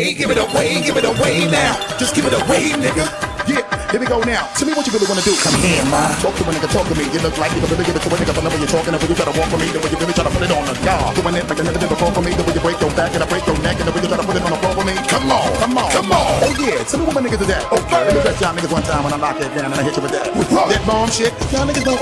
Hey, give it away, give it away now. Just give it away, nigga. Yeah, here we go now. Tell me what you really wanna do. Come here, ma. Talk to a nigga, talk to me. You look like you can really give it to a nigga, but the way you're talking, the you try to walk for me, the way you really try to put it on the dog. Doing it like I never did before for me, the way you break your back and I break your neck, and the way you try to put it on the floor for me. Come on, come on, come on. Oh yeah, tell me what my niggas is at. Okay, let me bet y'all niggas one time when I knock it down and I hit you with that. That bomb shit, y'all niggas don't